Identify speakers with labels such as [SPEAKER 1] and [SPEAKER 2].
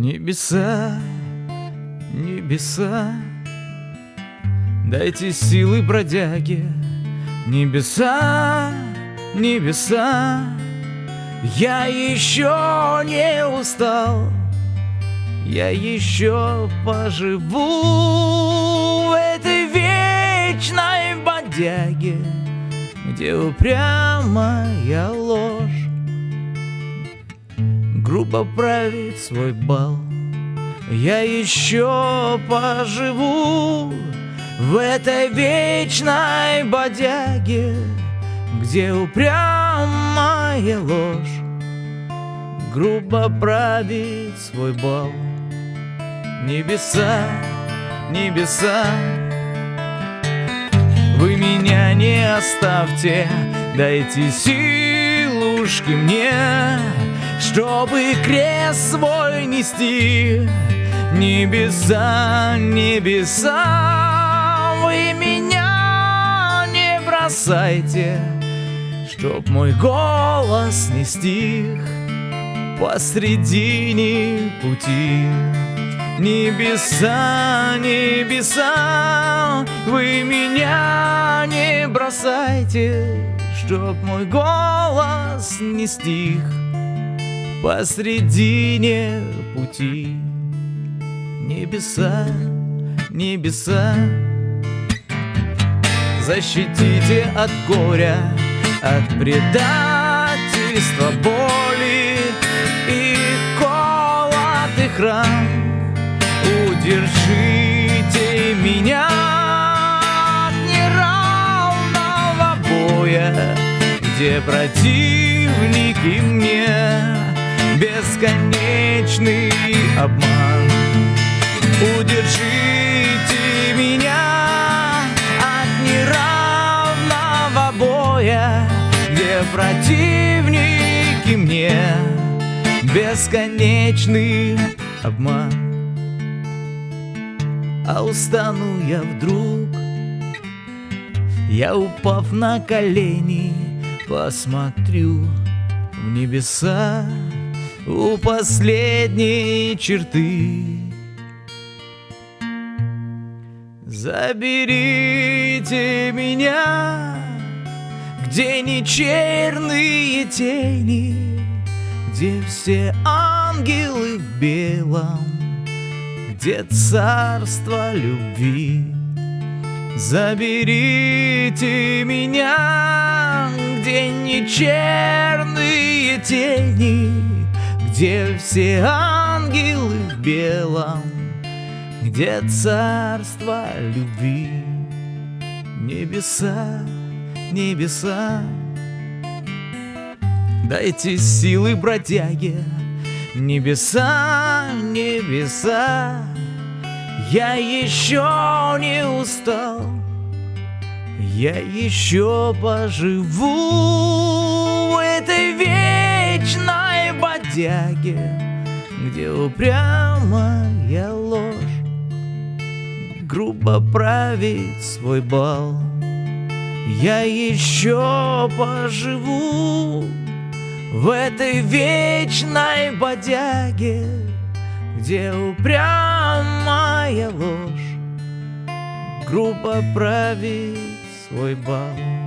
[SPEAKER 1] Небеса, небеса, дайте силы бродяге. Небеса, небеса, я еще не устал, я еще поживу в этой вечной бодяге, где упрямая грубо правит свой бал. Я еще поживу в этой вечной бодяге, где упрямая ложь грубо правит свой бал. Небеса, небеса, вы меня не оставьте, дайте силушки мне чтобы крест свой нести. Небеса, небеса, вы меня не бросайте, Чтоб мой голос не стих посредине пути. Небеса, небеса, вы меня не бросайте, Чтоб мой голос не стих посредине пути. Небеса, небеса, защитите от горя, от предательства, боли и колотых ран. Удержите меня от неравного боя, где противники мне бесконечный обман. Удержите меня от неравного боя, где противники мне бесконечный обман. А устану я вдруг, я упав на колени, посмотрю в небеса у последней черты. Заберите меня, где не черные тени, где все ангелы в белом, где царство любви. Заберите меня, где не черные тени, где все ангелы в белом, где царство любви. Небеса, небеса, дайте силы бродяге. Небеса, небеса, я еще не устал, я еще поживу в этой бодяге, где упрямая ложь грубо правит свой бал. Я еще поживу в этой вечной бодяге, где упрямая ложь грубо правит свой бал.